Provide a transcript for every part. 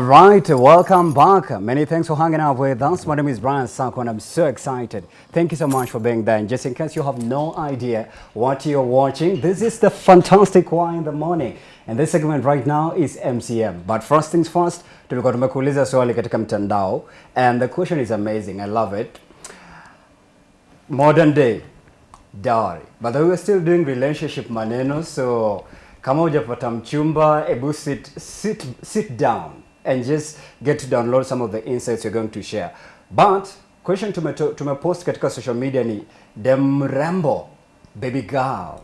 All right, welcome back. Many thanks for hanging out with us. My name is Brian Sako and I'm so excited. Thank you so much for being there. And just in case you have no idea what you're watching, this is the fantastic Why in the Morning. And this segment right now is MCM. But first things first, tulikuwa tumekuuliza swali katika mtandao and the question is amazing. I love it. Modern day dowry. But we were still doing relationship maneno so kama hujapata mchumba ebu sit, sit, sit down and just get to download some of the insights you're going to share. But question to my post katika social media ni the mrembo baby girl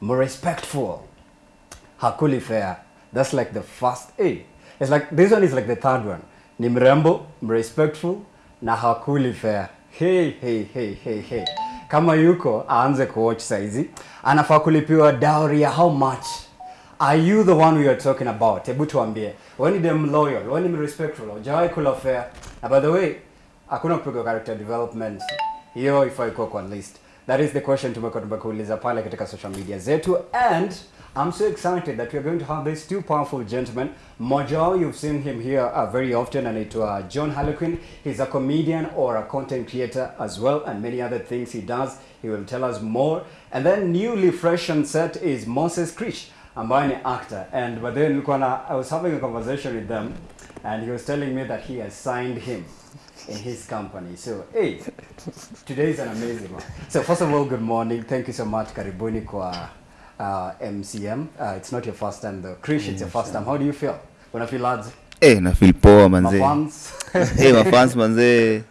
mrespectful hakuli fair. That's like the first a. It's like this one is like the third one. Ni mrembo mrespectful na hakuli fair. Hey hey hey hey hey. Kama yuko aanze kuwatch saizi. Anafaa kulipiwa dowry ya how much are you the one we are talking about? Hebu tuambie. Wewe ni dem loyal wewe ni respectful hujawahi kula fair. Na by the way hakuna kupigwa character development. Hiyo ifai kuwa kwa list. That is the question tumekuwa tumekuuliza pale katika social media zetu. And I'm so excited that we're going to have these two powerful gentlemen. Mmoja wao you've seen him here uh, very often anaitwa John Harlequin. He's a comedian or a content creator as well and many other things he does. He will tell us more. And then newly fresh on set is Moses Krish ambaye ni actor. And but then nilikuwa na I was having a conversation with them and he was telling me that he has signed him in his company. So, hey, today is an amazing one. So, first of all, good morning. Thank you so much. Karibuni kwa uh, MCM. Uh, it's not your first time though. Krish, it's your first time. How do you feel? Una feel lads? Eh, na feel poa manzee. Mafans? Eh, mafans manzee.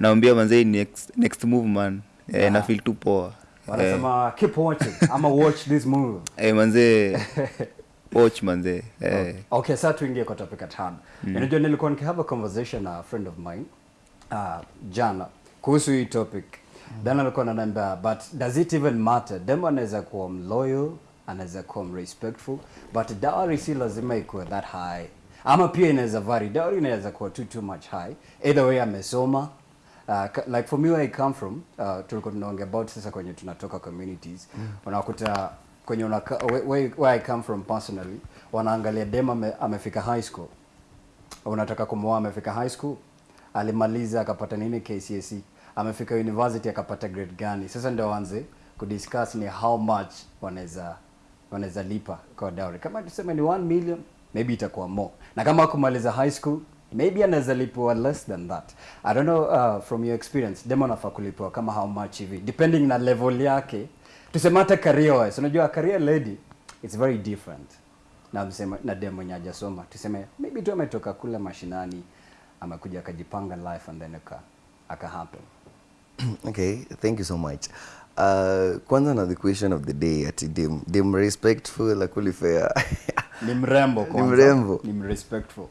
Naambia manzee next next move man. Eh, na feel tu poa. Eh, Wanasema keep watching. ama watch this movie. eh manzee. Watch manzee. Eh. Okay, sasa tuingie kwa topic at hand. Unajua nilikuwa nikihave a conversation na a friend of mine uh, jana kuhusu hii topic. Then alikuwa ananiambia but does it even matter? Dem anaweza kuwa mloyal, anaweza kuwa respectful, but dowry si lazima ikuwe that high. Ama pia inaweza vary. Dowry inaweza kuwa too too much high. Either way amesoma Uh, like for me where I come from uh, tulikuwa tunaongea about sasa kwenye tunatoka communities. Mm. unakuta kwenye unaka, where, where, where I come from personally wanaangalia dem ame, amefika high school. Unataka kumwoa amefika high school. Alimaliza akapata nini? KCSE amefika university akapata grade gani? Sasa ndio waanze kudiscuss ni how much wanaweza wanaweza lipa kwa dowry. Kama tuseme ni 1 million maybe itakuwa more. Na kama kumaliza high school maybe anaweza lipwa less than that. I don't know uh, from your experience demo anafaa kulipwa kama how much hivi. Depending na level yake. Tuseme hata career wise. Unajua career lady it's very different. Na msema na demo mwenye hajasoma. Tuseme maybe tu ametoka kule mashinani amekuja akajipanga life and then aka aka happen. Okay thank you so much. Uh, kwanza na the question of the day ati dem, dem respectful akulifea ni mrembo Ni kwanza. mrembo. ni respectful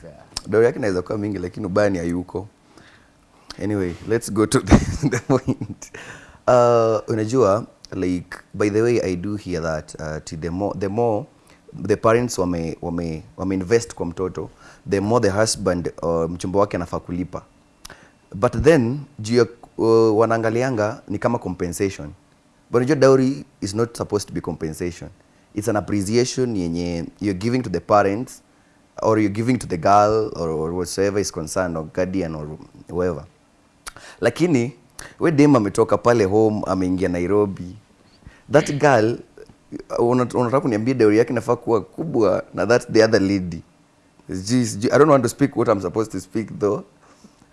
fair dau yake inaweza kuwa mingi lakini ubani hayuko. Anyway let's go to the, the point. Uh, unajua like by the way i do hear that uh, to the more, the more the parents wame, wame, wame invest kwa mtoto the more the husband uh, mchumba wake anafaa kulipa. But then juu ya uh, wanaangalianga ni kama compensation. But unajua dowry is not supposed to be compensation. It's an appreciation yenye you're giving to the parents or you're giving to the girl or, or whatsoever is concerned or guardian or whoever. Lakini we dem ametoka pale home ameingia nairobi. That girl uh, una- unataka kuniambia dowry yake inafaa kuwa kubwa na that the other lady. Sijui- i don't want to speak what i'm supposed to speak though.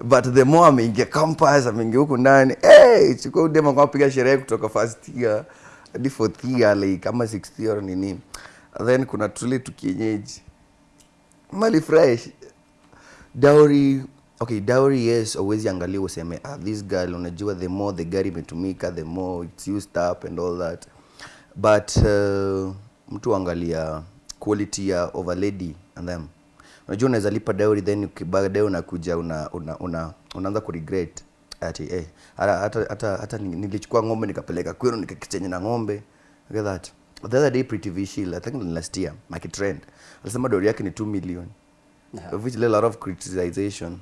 But the more ameingia campus ameingia huku ndani hey, chukua udema kwa piga sherehe kutoka first year hadi fourth year like kama sixth year nini. Then kuna tule tukienyeji mali fresh dowry okay dowry yes always angalia useme ah, this girl unajua the more the gari imetumika the more it's used up and all that. But uh, mtu angalia quality ya of a lady and them. Unajua unaweza lipa dowry then baadaye unakuja una, una, una, unaanza kuregret. Ati eh, hata, hata, hata nilichukua ng'ombe nikapeleka kwenu nikakichenye na ng'ombe. Look at that the other day pretty vishil i think last year market trend. Alisema dori yake ni 2 million. Yeah. of which a lot of criticization.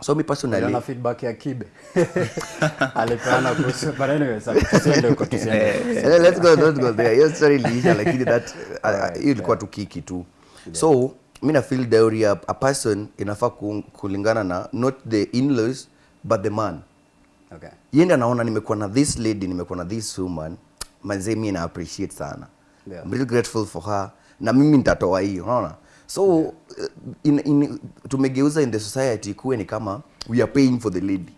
So me personally na feedback ya kibe. Alipeana kuhusu but anyway tusiende huko tusiende. Huko. Eh, let's go let's go there. Hiyo story like lakini that you Alright, hiyo ilikuwa tu kiki tu. So mi na feel dowry a, a person inafaa kulingana na not the in-laws but the man. Okay. yende anaona nimekuwa na this lady nimekuwa na this woman manzee mi na appreciate sana Yeah. I'm really grateful for her na mimi nitatoa hii unaona so yeah. in, in, tumegeuza in the society kuwe ni kama we are paying for the lady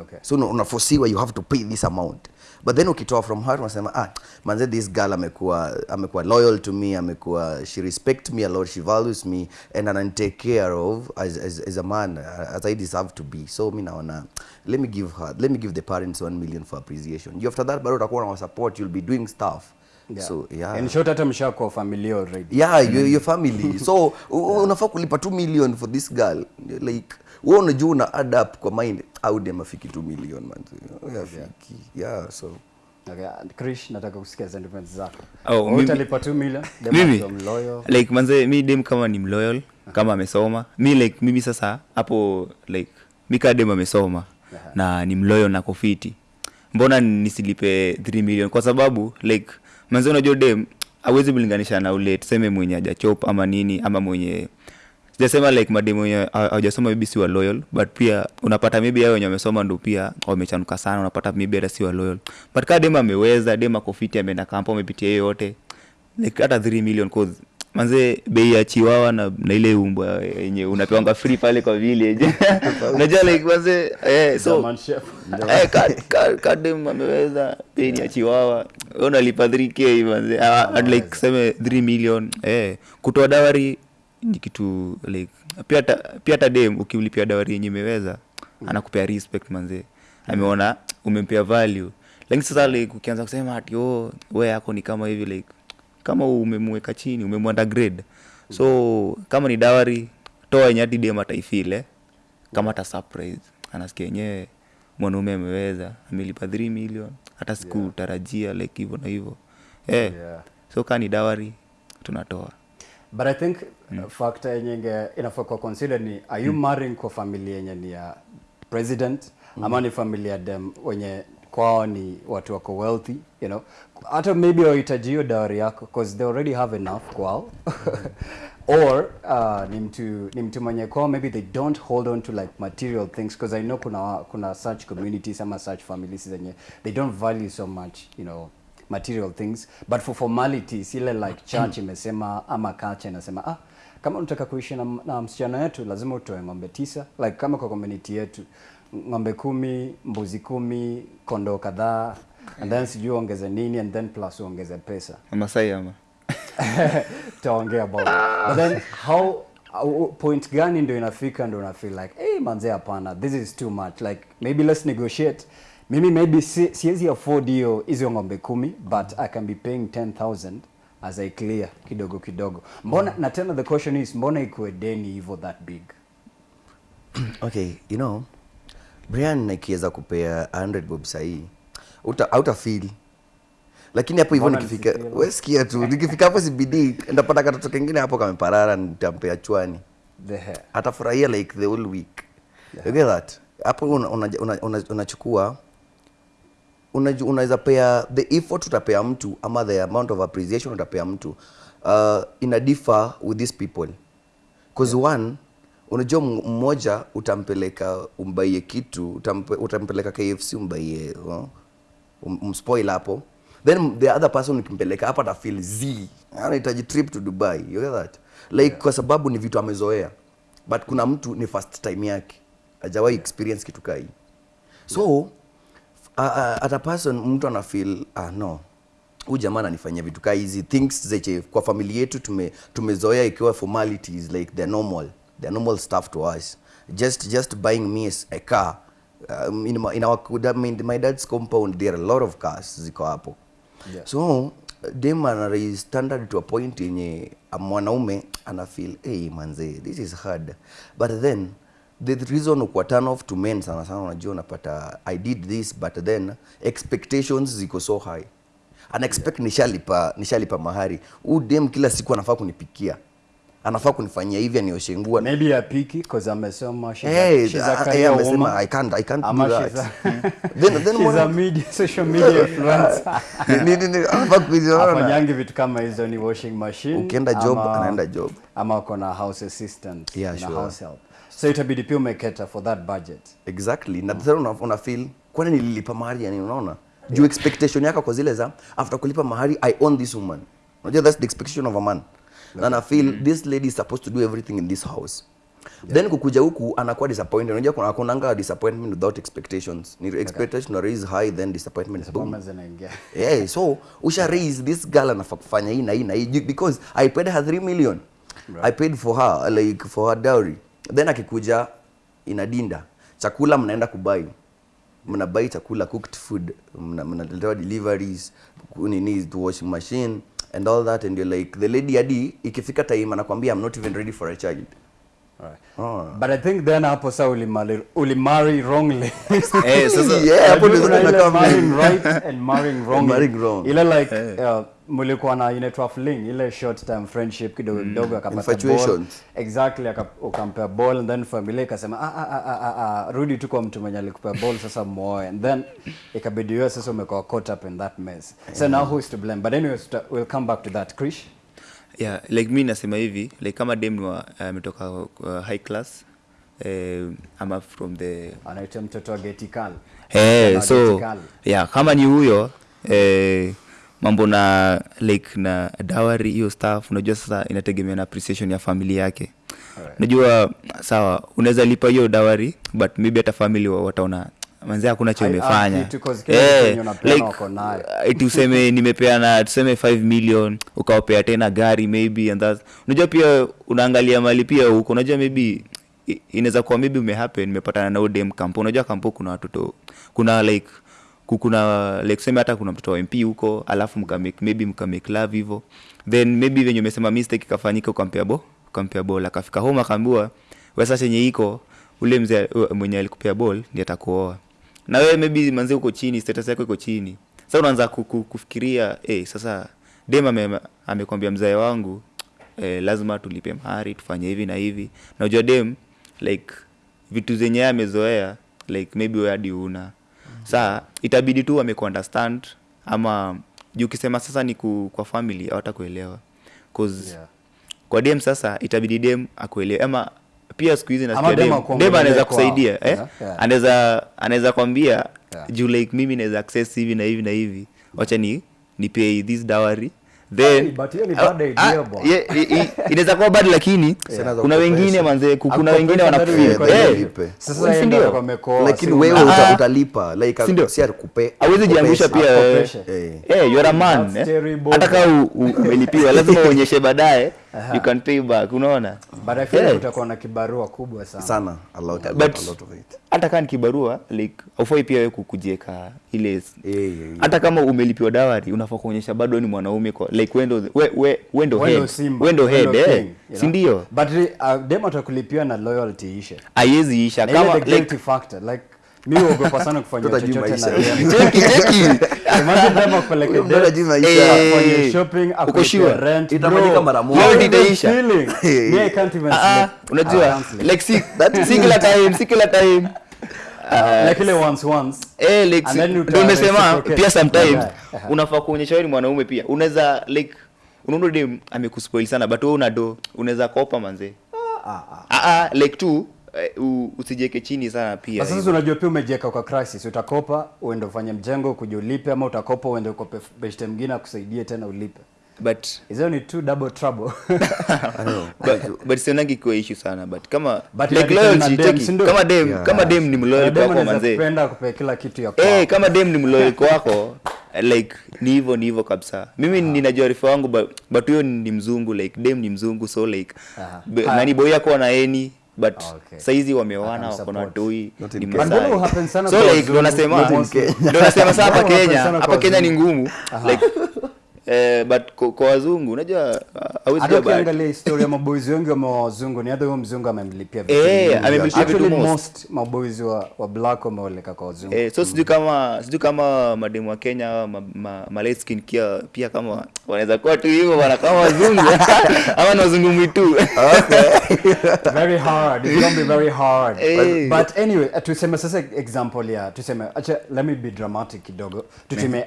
Okay. so una- unafosiwa you have to pay this amount but then ukitoa from her unasema ah manze this girl amekuwa amekuwa loyal to me amekuwa she respect me a lot she values me and anan take care of as, as, as a man as I deserve to be. So mi naona let me give her let me give the parents 1 million for appreciation. You after that bado utakuwa na support you'll be doing stuff Yeah. so yeah. In short hata mshakuwa family already. yeah your, your family. So unafaa kulipa 2 million for this girl. Like wewe unajua una add up kwa mind au dem afiki 2 million man. Afiki yeah so. Okay. Krish nataka kusikia sentiments zako. Oh, mimi- utalipa 2 million. Dem like manze mi dem kama ni mloyal kama amesoma. Mi like mimi sasa hapo like mi kaa dem amesoma na ni mloyal na kofiti mbona nisilipe 3 million? Kwa sababu like manze unajua dem awezi kulinganisha na ule tuseme mwenye ajachop ama nini ama mwenye sijasema like madem wenye ha- hawajasoma maybe si wa loyal but pia unapata maybe hao wenye wamesoma ndo pia wamechanuka sana unapata maybe hata si wa loyal. But kaa dem ameweza dem akofiti ameenda kampo amepitia hiyo yote like hata 3 million cause manze bei ya chiwawa na, na ile umbwa yenye unapewanga free pale kwa village unajua like manze eh, so eh, ka- ka- ka dem ameweza bei ni ya chiwawa unalipa 3k manze. Uh, like seme 3 million. Eh kutoa dawari ni kitu like pia hata dem ukimlipia dawari yenye imeweza anakupea respect manze. Ameona umempea value. Lakini sasa like ukianza kusema ati oh wewe yako ni kama hivi like kama umemweka chini umemwanda grade. So kama ni dawari toa yenye hadi dem ataifile kama ta surprise. Anasikia yenyewe mwanaume ameweza amelipa 3 million hata sikutarajia like hivyo na hivyo. Eh Yeah. so kaa ni dawari tunatoa. But I think uh, factor yenye inafaa kwa consider ni are you mm. marrying kwa familia yenye ni ya president? Mm. ama ni familia dem wenye kwao ni watu wako wealthy you know hata maybe wahitaji hiyo dawari yako because they already have enough kwao. Or uh, ni mtu ni mtu mwenye kwao maybe they don't hold on to like material things because I know kuna kuna such communities ama such families zenye they don't value so much you know material things. But for formalities ile like church imesema ama culture inasema ah kama unataka kuishi na, na msichana wetu lazima utoe ng'ombe tisa. Like kama kwa community yetu ng'ombe kumi mbuzi kumi kondoo kadhaa and then sijui ongeze nini and then plus uongeze pesa. Masai ama? Taongea about but then how au- point gani ndio inafika ndio una feel like hey manze hapana this is too much. Like maybe let's negotiate. Mimi maybe si, siwezi afford hiyo hizo ng'ombe kumi but i can be paying 10000 as i clear kidogo kidogo. Mbona na tena the question is mbona ikuwe deni hivyo that big? Okay you know brian nikiweza kupea 100 bob sahii uta, auta feel. Lakini hapo hivyo nikifika we sikia tu nikifika hapo cbd ndapata katoto kengine hapo kameparara nitampea chwani. Atafurahia like the whole week. Yeah. you get that? Hapo unachukua una, una, una, unaweza una unaweza pea the effort utapea mtu ama the amount of appreciation utapea mtu uh, ina differ with these people. Cause one unajua mmoja utampeleka umbaie kitu utampe, utampeleka kfc umbaie uh, umspoil hapo. Then the other person ukimpeleka hapa atafeel z. Anahitaji trip to dubai. You get that? Like yeah. kwa sababu ni vitu amezoea. But kuna mtu ni first time yake. Hajawahi experience kitu kai so yeah. uh, uh, at a person mtu ana feel ah, no. Huyu jamaa ananifanyia vitu kaa hizi things zeche kwa famili yetu tume tumezoea ikiwa formalities like the normal. The normal stuff to us. Just just buying me a car um, in, my, in our I my dad's compound there are a lot of cars ziko hapo. Yeah. so dem ana standard to a point yenye mwanaume ana feel hey manze this is hard. But then the reason kwa turn off to men sana sana unajua unapata i did this but then expectations ziko so high. Ana expect nishalipa nishalipa mahari. Huu dem kila siku anafaa kunipikia anafaa kunifanyia hivi anioshe nguo maybe apiki because amesema she's Hey, a, she's a uh, career yeah, amesema. I can't- I can't Ama do that. Then- then she's a media, social media influencer Ni- ni- ni- anafaa kuziona. afanyangi vitu kama hizo ni washing machine Ukienda job, ama- anaenda job. ama uko na house assistant Yeah, na sure. house help so itabidi pia umeketa for that budget exactly na tena una, una feel kwani nililipa mahari yani unaona juu expectation yako kwa zile za after kulipa mahari i own this woman unajua that's the expectation of a man na na feel mm. this lady is supposed to do everything in this house. Yeah. then kukuja huku anakuwa disappointed. Unajua kuna kunanga disappointment without expectations. Ni expectation okay. raise high then disappointment boom. Yeah, so usha raise this girl anafaa kufanya hii na hii na hii. Because i paid her 3 million. I paid for her like for her dowry. Then akikuja inadinda chakula mnaenda kubai mnabai chakula cooked food. Mna- mnaletewa deliveries ku- nini to washing machine and all that and you're like the lady hadi ikifika time anakwambia i'm not even ready for a child Right. oh. but i think then hapo sa uli ulimarry wrongly Eh, sasa yeah, hapo ndio tunakaa marrying right and marrying wrongly. marrying wrong. Ila like uh, mlikuwa na inaitwa fling ile short term friendship kidogo kidogo mm. akapata ball. Exactly ukampea ball and then familia ikasema ah, ah, ah, ah, ah, ah, rudi tu kwa mtu mwenye alikupea ball sasa muoe. And then ikabidi wewe sasa umekuwa caught up in that mess. So now who is to blame? But anyways we'll come back to that. Krish? Yeah like mi nasema hivi like kama dem ni wa- ametoka uh, high class uh, ama from the anaitwa mtoto wa getikal hey, so getikali. yeah kama ni huyo eh, mambo na like na dawari hiyo staff unajua sasa inategemea na appreciation ya family yake Alright. unajua sawa unaweza lipa hiyo dawari but maybe hata family wa- wataona manzi hakuna cho Hai- umefanya ah, kitu 'cause kila kitu yenye unapeana wako nayo. eh, tuseme nimepeana tuseme 5 million ukawapea tena gari maybe and that unajua pia unaangalia mali pia huko unajua maybe i- inaweza kuwa maybe umehappen nimepatana na udem kampo unajua kampo kuna watoto kuna like kuna like tuseme hata kuna mtoto wa mp huko alafu mkamake maybe mkamake love hivyo then maybe venye umesema mistake ikafanyika ukampea bo ukampea ball. Akafika home akaambiwa wesa chenye iko ule mzee uh, mwenye alikupea ball ndiye atakuoa. Na wewe maybe manzi uko chini status yako iko chini. Sasa unaanza ku- ku- kufikiria eh sasa dem ame- amekwambia mzae wangu eh, lazima tulipe mahari tufanye hivi na hivi. Na unajua dem like vitu zenye amezoea like maybe wewe hadi una saa itabidi tu amekuunderstand ama juu ukisema sasa ni ku, kwa family hawatakuelewa cause Yeah. kwa dem sasa itabidi dem akuelewe ama pia siku hizi nasdem nasikia dem dem, anaweza kusaidia eh? Yeah, yeah. anaweza anaweza kwambia Yeah. juu like mimi naweza access hivi na hivi na hivi wacha ni ni pay this dowry then bad Ah, idea, ah, bwana. ye- i- i- inaweza kuwa bad lakini kuna wengine manze kuna wengine ilikuwa Eh, wewe uta, Ah. utalipa awezi jiangusha pia. Eh. Eh, you're a man eh. hata u- umelipiwa lazima uonyeshe baadaye you can pay back unaona? But I feel Yeah. utakuwa na kibarua kubwa sana. Sana a lot, a lot, But- a lot of it. hata kama kibarua like aufai pia wewe kujieka ile Eh, yeah, yeah. hata kama umelipiwa dawari unafaa kuonyesha bado ni mwanaume kwa like wendo we, we, wendo head. Simba, wendo head eh? king, you si know? ndio? But uh, demo atakulipia na loyalty ishe haiwezi isha. Kama like factor like mi sana kufanya chochote na cheki cheki. Imagine dem akupeleke date, ajui maisha. Shopping, uko rent, Itamalizika mara moja. How Loyalty is that itaisha. feeling? Me, I can't even Ah, ah, sleep. Unajua like si, si kila time si kila time. Ah, like ile once once. Eh like And then si- uta ndio nimesema pia sometimes unafaa kuonyesha wewe ni mwanaume pia. Unaweza like unaona dem amekuspoil sana but wewe unado unaweza kopa manzee ah, ah. ah ah like tu eh, u- usijeke chini sana pia. Sasa unajua pia umejieka kwa crisis. Utakopa uende ufanye mjengo kuja ulipe ama utakopa uende ukope beshte mwingine akusaidie tena ulipe. But is only two double trouble? But but, but sionangi kwa issue sana but kama But like loyalty dem, cheki kama dem Yeah. kama dem ni mloyal kwa kwa manze. anapenda kupea kila kitu ya kwako. Eh, kama dem ni mloyal kwa kwako like ni hivyo ni hivyo kabisa. Mimi ninajua rifa wangu but but huyo ni mzungu like dem ni mzungu so like uh Ah. nani boy yako na eni but Okay. saizi wameoana wako na watoi ni Masai. so like ndo nasema ndo nasema sasa hapa Kenya hapa Kenya ni ngumu. Like eh, but kwa, kwa wazungu unajua hawezi hata bad. bahati. ukiangalia historia ya maboys wengi wa wazungu ni hata huyo mzungu amemlipia vitu Eh, amemlipia vitu Actually, most. most maboys wa, wa black wameoleka kwa wazungu. Eh, so sijui kama sijui kama mademu wa Kenya ma, ma, ma light skin kia pia kama wanaweza kuwa tu hivyo bana kama wazungu. Ama ni wazungu mwitu. Very hard. It's gonna be very hard. Hey. but, but anyway uh, tuseme sasa example ya tuseme acha let me be dramatic kidogo. Tuseme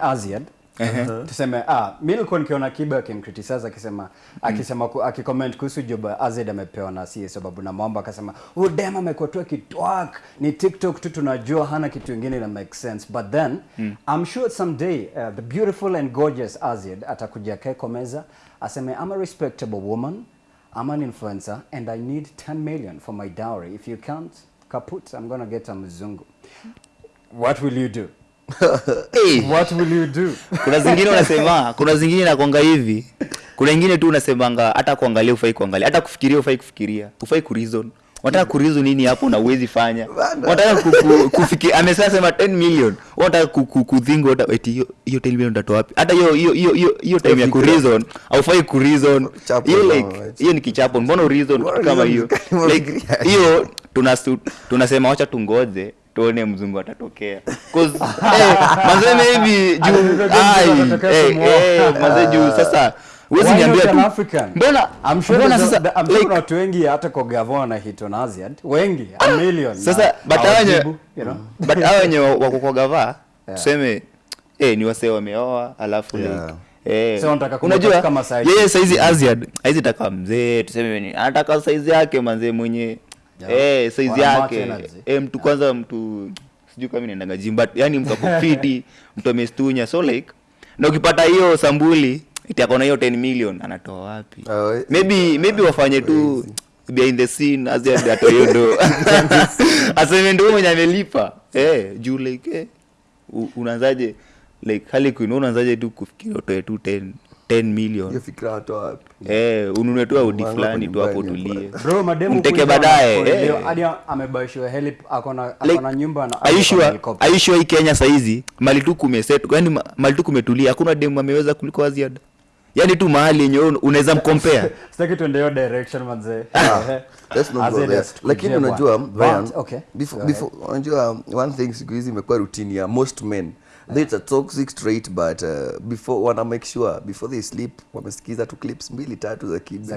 Aziad tuseme ah mi nilikuwa nikiona kiba akimcriticize akisema akisema ku- akicomment kuhusu job azid amepewa na si sababu na Mwamba akasema huyu dem amekuwa tu akitwak ni TikTok tu tunajua hana kitu kingine na make sense but then I'm sure someday uh, the beautiful and gorgeous azid atakuja kae kwa meza aseme I'm a respectable woman I'm an influencer and I need 10 million for my dowry. If you can't, kaput, I'm gonna get a mzungu. What will you do? hey, What will you do? kuna zingine unasema kuna zingine nakwanga hivi. Kuna ingine tu unasemanga hata kuangalia ufai kuangalia hata kufikiria ufai kufikiria. Ufai kureason. Unataka kureason nini hapo na uwezi fanya? Ku, kufikia amesema sema 10 million ku, kuthingo unataka- eti hiyo hiyo 10 million utatoa wapi? Hata hiyo hiyo hiyo hiyo time ya Fikira. au fai kureason. Chapo hiyo like hiyo ni kichapo. Mbona reason kama hiyo? like hiyo tunasema wacha tungoje tuone mzungu atatokea 'Cause, eh, manze maybe juu eh, eh, juu sasa huwezi Why niambia tu mbona mbona sasa I'm sure watu wengi hata kwa gavana na Aziad. Wengi, a million. sasa but hao wenye you know? but hao wenye wako kwa gava Yeah. tuseme eh ni wasee wameoa alafu Yeah. like eh unajua yeye saizi Aziad haizi taka mzee tuseme ni anataka saizi yake manzee mwenye. Eh match yake. eh mtu kwanza mtu sijui kama inaendaga gym but yani mtu akufiti mtu amestunya. So like na ukipata hiyo sambuli iti akona hiyo 10 million anatoa wapi? Oh, eh. maybe maybe wafanye tu behind the scene Aziad atoe you do aseme ndio mwenye amelipa. Eh juu like eh unaanzaje like hali queen unaanzaje tu kufikiria utoe tu 10 10 million hiyo fikira wapi eh ununue tu audi fulani tu hapo tulie Bro, mademu Mteke baadaye, eh. hadi amebaishiwa helip akona akona nyumba na are you akona sure helicopter. are you sure hii Kenya saizi mali tu kumeset yani mali tu kumetulia hakuna demu ameweza kuliko Aziad yani tu mahali yenye unaweza mkompea Sitaki tuende hiyo direction manze. Ah, not go Aziad there. asitukujie lakini unajua Brian, okay. before, before, unajua one thing siku hizi imekuwa routine ya most men it's a toxic trait but uh, before wana make sure before they sleep wamesikiza tu clips mbili tatu za kibe.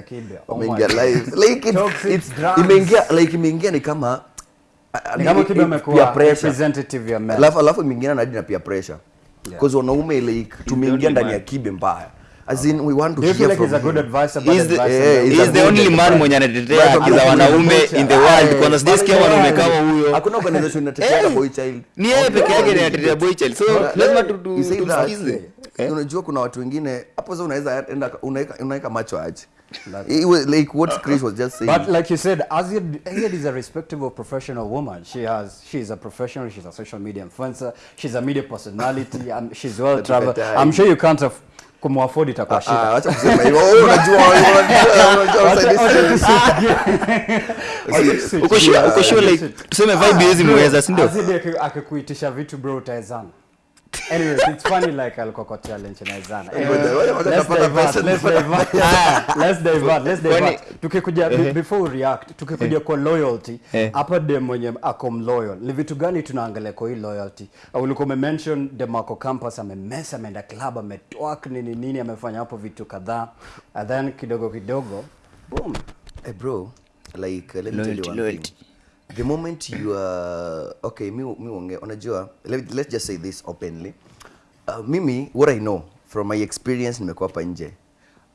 Oh wameingia live. Like it, imeingia like imeingia ni kama alafu imeingiana na hadi na pia pressure. Because wanaume like tumeingia ndani ya kibe mbaya as in we want to Do you feel hear like from good advice about is the- advice yeah, is the only man mwenye anatetea haki za wanaume in the world kwa kwanza sijasikia wanaume kama huyo hakuna organization inatetea Eh, boy child ni yeye peke yake anatetea boy child so lazima eh, tu- tu- you say that, tumsikize eh, unajua kuna watu wengine hapo sasa unaweza enda unaweka unaweka macho aje It was like what Chris was just saying But like you said, Aziad, Aziad is a respectable professional woman. She has, she's a professional. She's a social media influencer. She's a media personality. and she's well traveled. I'm sure you can't have kumuafford itakuwa Ah, shida. acha kusema hivyo Wewe unajua unajua unajua Wacha- uko shule tuseme vibe hizi mweza si ndio Azidi aki- akikuitisha vitu bro utaezana. Anyways, it's funny like ngoja, let's divert, let's divert. Let's divert, let's divert. Tukikuja be- before we react, tukikuja kwa loyalty, Eh. hapa de mwenye ako loyal. Ni vitu gani tunaangalia kwa hii loyalty? Uh, Ulikuwa umemention dem ako campus amemesa, ameenda club, ametwak nini nini, amefanya hapo vitu kadhaa. And then kidogo kidogo, boom. Hey bro, like let me tell you one thing. The moment you are okay, mi mi unge, unajua, let, let's just say this openly. Uh, mimi what I know from my experience nimekuwa hapa nje.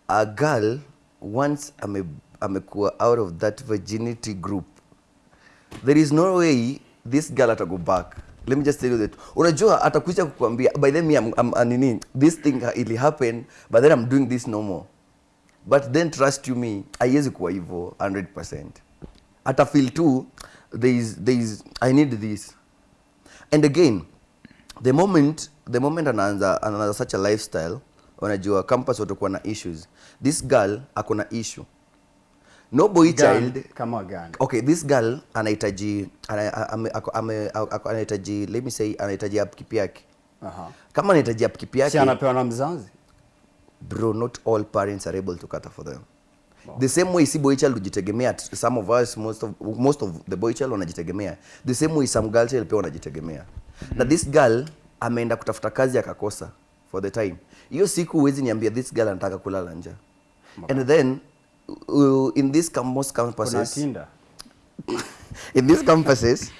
A girl once ame amekuwa out of that virginity group. There is no way this girl ata go back. Let me just tell you that. Unajua atakuja kukuambia by then me I'm, I'm, anini nini this thing ili happen but then I'm doing this no more but then trust you me haiwezi kuwa hivyo 100% hata feel tu there is, there is, i need this and again the moment the moment anaanza anaanza such a lifestyle unajua campus watakuwa na issues this girl ako na issue no boy Gun, child kama gani? okay this girl anahitaji anahitaji let me say anahitaji upkeep yake Aha. kama anahitaji upkeep Si anapewa na mzazi. bro not all parents are able to cater for them the same way si boy child hujitegemea t- some of us most of, most of the boy child wanajitegemea. The same way some girl child pia wanajitegemea. Mm. -hmm. na this girl ameenda kutafuta kazi akakosa for the time. Hiyo siku huwezi niambia this girl anataka kulala nje. And then uh, in this most campuses in these campuses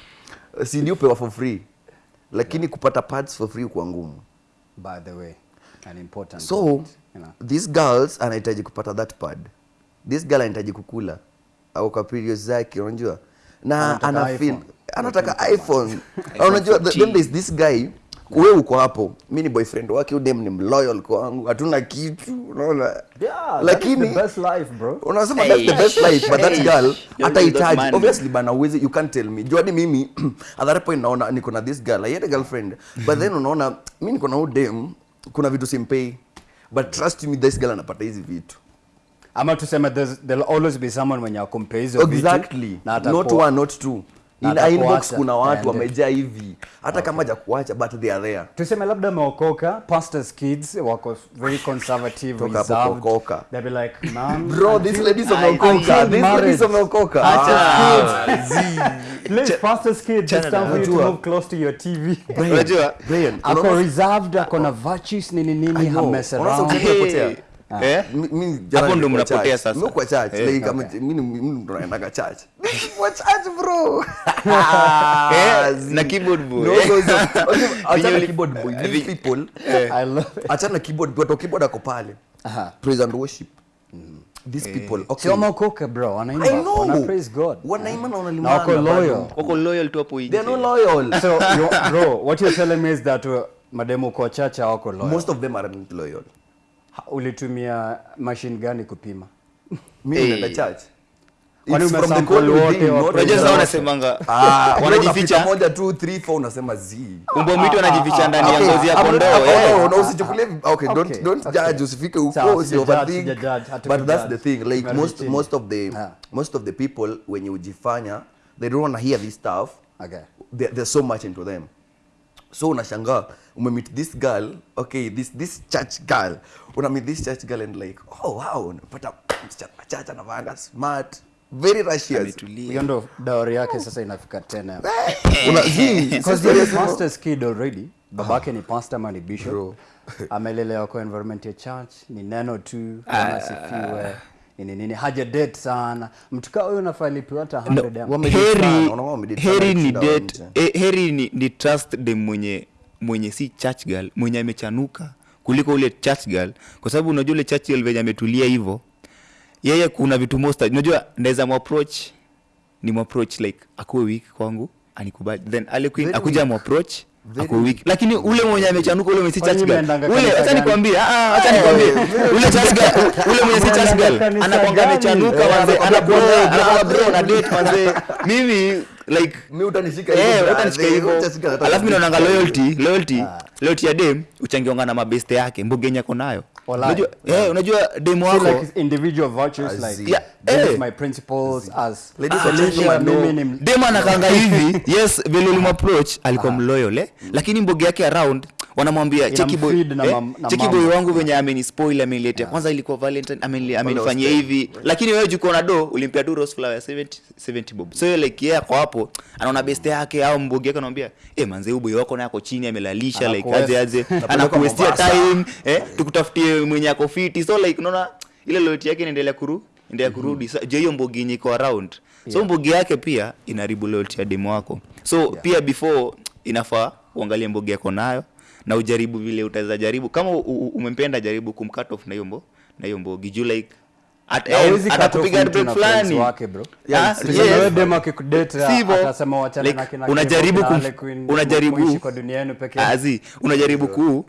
si ndio pewa for free. Lakini kupata pads for free kwa ngumu. By the way an important so point, you know. these girls anahitaji kupata that pad this girl anahitaji kukula. Au kwa periods zake unajua? Na ana feel anataka iphone. unajua th- then there's this guy we uko hapo. Mi ni boyfriend wake udem ni mloyal kwangu hatuna kitu unaona? Yeah, lakini that is the best life, bro. unasema that's the best life but that girl atahitaji obviously bana uwezi you can't tell me. Juadi mimi at that point naona niko na this girl I had a girlfriend. But then unaona mi niko na udem kuna vitu simpei. But trust me this girl anapata hizi vitu ama tuseme there there'll always be someone mwenye akumpea hizo vitu, exactly na not one not two na in atakuacha. inbox kuna watu wamejaa hivi hata kama hajakuacha but they are there tuseme labda ameokoka pastors kids wako very conservative Toka reserved. kuokoka. They be like man bro this until wameokoka these marriage. ladies wameokoka Pastors Ah, kids. Please, pastors kids, it's Chana time for you to move close to your TV. unajua Brian, ako reserved ako na virtues nini nini know. hamess Unaona unapotea. Eh? Hapo ndo mnapotea sasa. Mi kwa church. Eh, like okay. I'm- mi ni- mi ndo naendaga church. Kwa church bro. Eh, na keyboard boy. No, no, no. Achana keyboard boy. Eh, these people I love it. achana keyboard boy watu keyboard ako pale. Aha. praise and worship. These people Okay. okay wameokoka bro. Wanaimba. I know. Wana praise God. Wanaimba na na wanalimana wako loyal. Wako loyal tu hapo they are not loyal. So bro what you're telling me is that mademo kwa church hawako loyal. Most of them are not loyal ulitumia machine gani kupima? Mimi Hey. naenda church Kwani from the umesample cold wote unajua sasa wanasemanga Ah, wanajificha. Moja two three four unasema z. Umbo mwitu anajificha ndani ya ngozi ya kondoo eh. no, usichukulie okay, don't- don't okay. judge, usifike huko, usi overthink. but that's the thing like most, most of the Ah. most of the people wenye ujifanya they don't want to hear this stuff. Okay. There, there's so much into them. So unashangaa umemeet this girl okay this this church girl. Una meet this church girl and like oh wow unapata msichana machacha na vanga smart very Ametulia. hiyo ndo dawari yake sasa inafika tena. Una hii because he is pastor's kid already. Babake ni pastor ama ni bishop amelelewa kwa environment ya church ni neno tu kama sifiwe. Nini nini haja date sana. Mtu kama huyo unafaa lipiwa hata 100 no, heri ni date eh, heri ni, ni trust dem mwenye mwenye si church girl mwenye amechanuka kuliko ule church girl. Kwa sababu unajua ule church girl venye ametulia hivyo yeye kuna vitu most unajua naweza mwapproach ni mwapproach like akuwe weak kwangu anikubali. Then queen akuja mwapproach Weak. lakini ule mwenye amechanuka ule mwenye si church girl? ule acha nikwambie ah ah, acha nikwambie. ule church girl ule mwenye si church girl. amechanuka wanze bro, na date wanze mimi like mimi utanishika Eh, hivyo, utanishika hivyo. alafu mimi naonanga loyalty loyalty loyalty ya dem uchangiongana na mabeste yake mbogenya ako nayo yeah. yeah, unajua demo wako like individual virtues as like. Yeah, this eh. my principles as Ladies Ah, and gentlemen, demo anakanga hivi yes vile ulimapproach alikuwa mloyal eh? lakini mboge yake around wanamwambia cheki boy, eh? cheki boy wangu venye amenispoil ameniletea. Kwanza ilikuwa valentine ameni- amenifanyia hivi. Lakini wewe juko na do ulimpia tu rose flower 70 70 bob. So like yeah kwa hapo anaona best yake au mbogi yake anamwambia eh manze huyo boy wako naye ako chini amelalisha like aje aje. Anakuwestia time eh? Tukutafutie mwenye ako fiti. So like unaona ile loyalty yake inaendelea kuru endelea kurudi. So, je hiyo mbogi yenye iko around? So Yeah. mbogi yake pia inaribu loyalty ya demo wako. So yeah. pia before inafaa uangalie mbogi yako nayo na ujaribu vile utaweza jaribu kama umempenda jaribu kumcut off na hiyo mbo na hiyo mbogi juu like unajaribu ku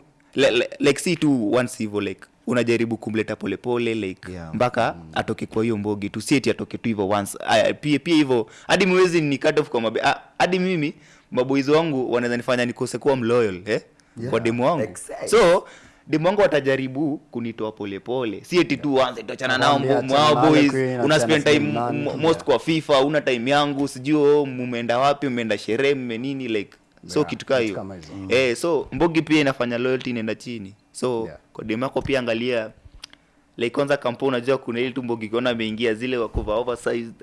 like si tu once hivyo like unajaribu kumleta polepole like Yeah. mpaka mm. atoke kwa hiyo mbogi tu sieti atoke tu hivyo once uh, pia pia hivyo hadi mwezi ni cut off kwa mabe ah, hadi mimi maboizi wangu wanaweza nifanya nikose kuwa mloyal eh? Yeah, kwa demu wangu. exactly. so demu wangu watajaribu kunitoa polepole si eti tu wanze tuachana nao mwao boys. una spend time most kwa fifa una time yangu sijui oh, mumeenda wapi mmeenda sherehe mme nini like so Yeah, kitu kaa hiyo. mm. eh so mbogi pia inafanya loyalty inaenda chini. So Yeah. kwa demu yako pia angalia like kwanza kampo unajua kuna ile tumbo kiona ameingia zile wako oversized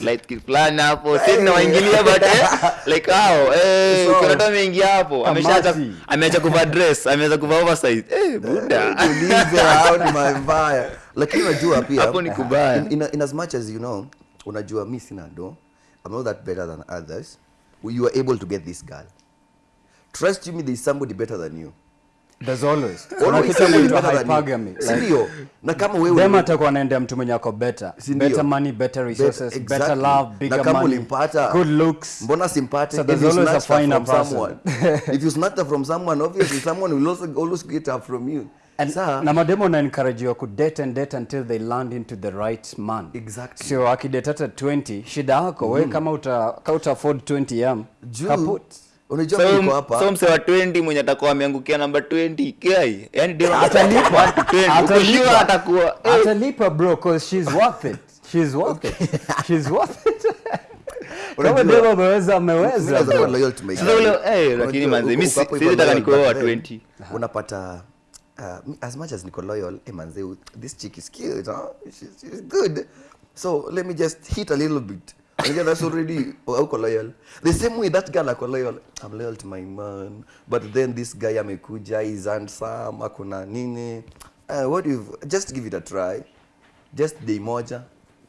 light skin fulani hapo. Si tunawaingilia but eh, like hao eh So, ameingia hapo. ameacha kuvaa dress ameanza kuvaa oversize. Eh buda. tulize hao ni lakini unajua pia Hapo ni kubaya. in, in, in as much as you know unajua sina do i'm not that better than others. You are able to get this girl. Trust me there is somebody better than you there's always. Hypergamy Si like ndio na kama wewe them atakuwa anaendea mtu mwenye ako better. Si ndio? better money better resources Bet- better love na kama money ulimpata good looks. Mbona simpate So there's always a finer person. someone. If you snatch her from someone obviously someone will also always get her from you. And, Saa, na mademo na encourage you kudate and date until they land into the right man. Exactly. sio akidate hata 20 shida yako we kama uta, uta afford 20 yam kaput unajua so, so, niko hapa. so mse wa 20 mwenye atakuwa ameangukia namba 20 kai yani dem atalipa sure atakuwa eh, atalipa bro cause she's worth it. She's worth it. She's worth it. Kama demo ameweza ameweza. Bro. Sasa ule- eh, lakini manze, mimi wa 20. unapata uh, as much as niko loyal eh, manze this chick is cute huh? she's, she's good. So let me just hit a little bit Unajua that's already uko loyal. The same way that girl ako loyal. I'm loyal to my man but then this guy amekuja is handsome akona nini. Uh, what if just give it a try. Just day moja.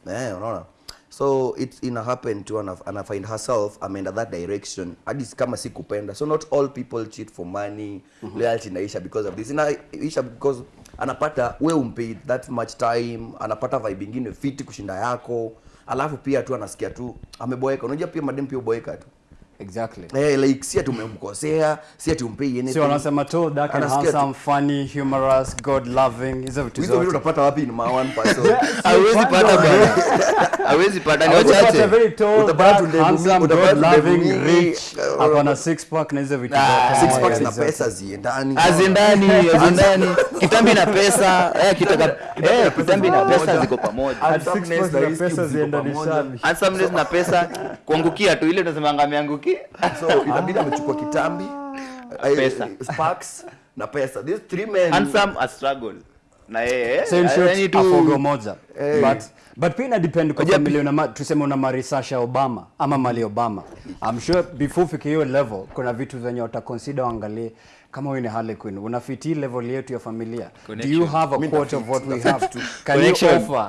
Eh, unaona? So it ina happen to and ana find herself ameenda that direction. Hadi kama si kupenda so not all people cheat for money. Mm-hmm. loyalty inaisha because of this. Inaisha because anapata we umpe that much time anapata vibe ingine fiti kushinda yako alafu pia tu anasikia tu ameboeka. Unajua pia madem pia uboeka tu exactly. Eh, like si tumemkosea, umemkosea si ati umpei anything. Si wanasema tu dark and tu- handsome funny humorous god loving hizo vitu hizo vitu zote. unapata wapi in my one person? Hawezi pata bwana. Hawezi pata ni Utapata wachache. very tall, Utapata dark, tundevu handsome, utapata God loving, rich, hapo na six pack na hizo vitu Ah, zote. Six pack na Zote. pesa ziendani. Azindani azindani kitambi na pesa. Eh, kitaka eh, kitambi na pesa ziko pamoja. Six Handsomeness na pesa ziendani ziendanishani. handsomeness na pesa kuangukia tu ile tunasemanga ameangukia so inabidi amechukua kitambi eh, Pesa. sparks na pesa. These three men handsome a struggle. Na yeye So in short, yani afogo moja. Hey. but but pia ina depend kwa tuseme una marisasha Obama ama mali Obama. I'm sure before ufike hiyo level kuna vitu zenye uta consider uangalie kama wewe ni Harley Quinn unafiti level yetu ya familia. Do you have a quarter of what we have to can Connection. you offer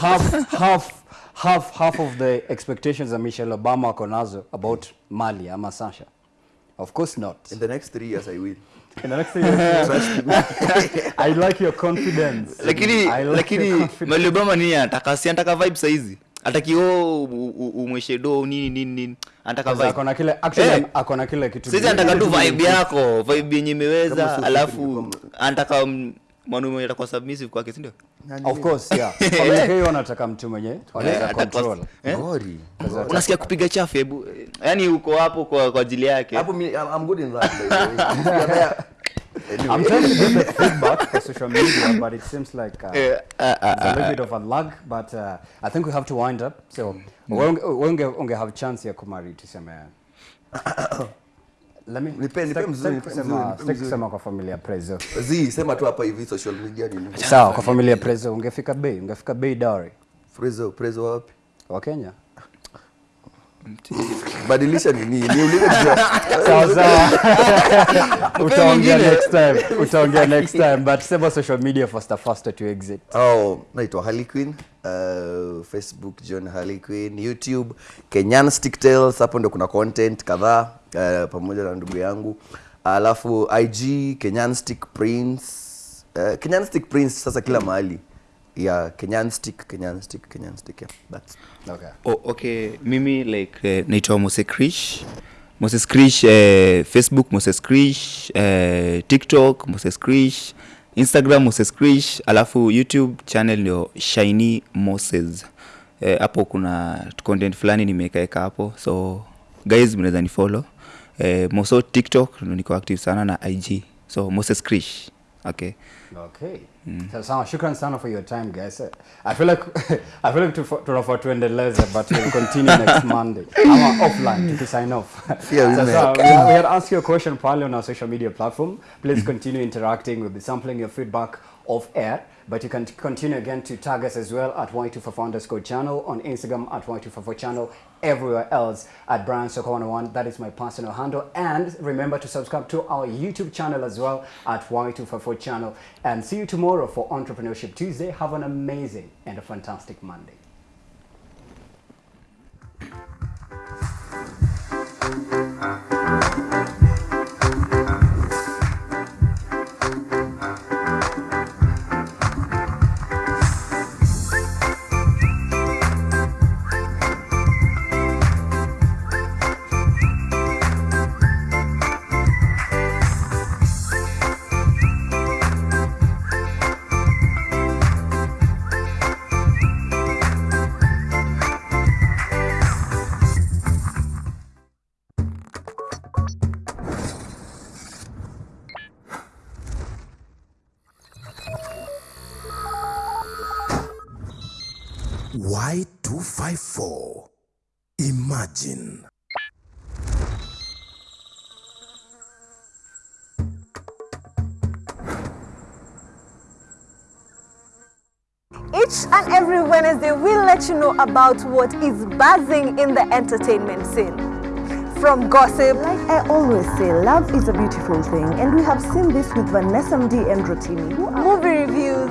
half half half half of the expectations that Michelle Obama wako nazo about Mali ama Sasha. Of course not. In the next three years i will. In the next thing I like your confidence. Lakini like lakini confidence. Mali Obama ni anataka si anataka vibe saizi ataki o umweshe do nini nini nini. Anataka vibe. akona kile actually Eh. akona kile kitu saizi anataka tu vibe yako vibe yenye imeweza alafu anataka mwanaume mwenye atakuwa submissive kwake si ndio? Of course yeah. Familia hiyo wanataka mtu mwenye Eh, control. Eh? ngori unasikia kupiga chafu hebu yani uko hapo kwa kwa ajili yake. Hapo I'm good in that by the way. I'm trying to get the feedback for social media but it seems like uh, uh, uh, it's it's a little bit of a lag but uh, I think we have to wind up. So mm. we wewe unge, have chance ya kumari tuseme let me Nipe- nipe sitaki- mzuri, sitaki nipe kusema- kwa familia prezo. Zi sema tu hapa hivi social media nini? Sawa kwa familia prezo ungefika bei ungefika bei dowry prezo prezo wapi? Wa Kenya badilisha nini niulize utaongea next time utaongea next time but sema social media faster faster to exit Oh, naitwa Harley. Uh, Facebook John Harley YouTube Kenyan sticktails hapo ndo kuna content kadhaa uh, pamoja na ndugu yangu. Alafu IG Kenyan Stick Prince. Uh, Kenyan Stick Prince sasa kila mahali. ya Yeah, Kenyan Stick, Kenyan Stick, Kenyan Stick. Yeah, that's okay. Oh, okay. Mimi like eh, naitwa moses krish. Moses krish eh, facebook moses krish eh, tiktok moses krish instagram moses krish. Alafu youtube channel ndio shiny moses. Hapo kuna content fulani nimekaeka hapo. So guys mnaweza ni follow. Eh, moso tiktok niko active sana na ig so moses krish okay Okay. So, sawa, shukran sana for your time guys. I feel like I feel like tunafaa tuendeleze but we'll continue next Monday. Ama offline to sign off. Yeah, so, we, we had asked you a question pale on our social media platform. Please continue interacting. We'll be sampling your feedback off air. But you can continue again to tag us as well at Y254 underscore channel on Instagram at Y254 channel, everywhere else at Brian Soko 101. That is my personal handle. And remember to subscribe to our YouTube channel as well at Y254 channel. And see you tomorrow for Entrepreneurship Tuesday. Have an amazing and a fantastic Monday. Let you know about what is buzzing in the entertainment scene. From gossip, Like I always say, love is a beautiful thing, and we have seen this with Vanessa Mdi and Rotimi. movie reviews,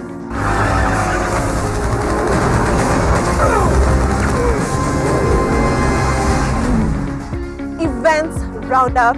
events roundup,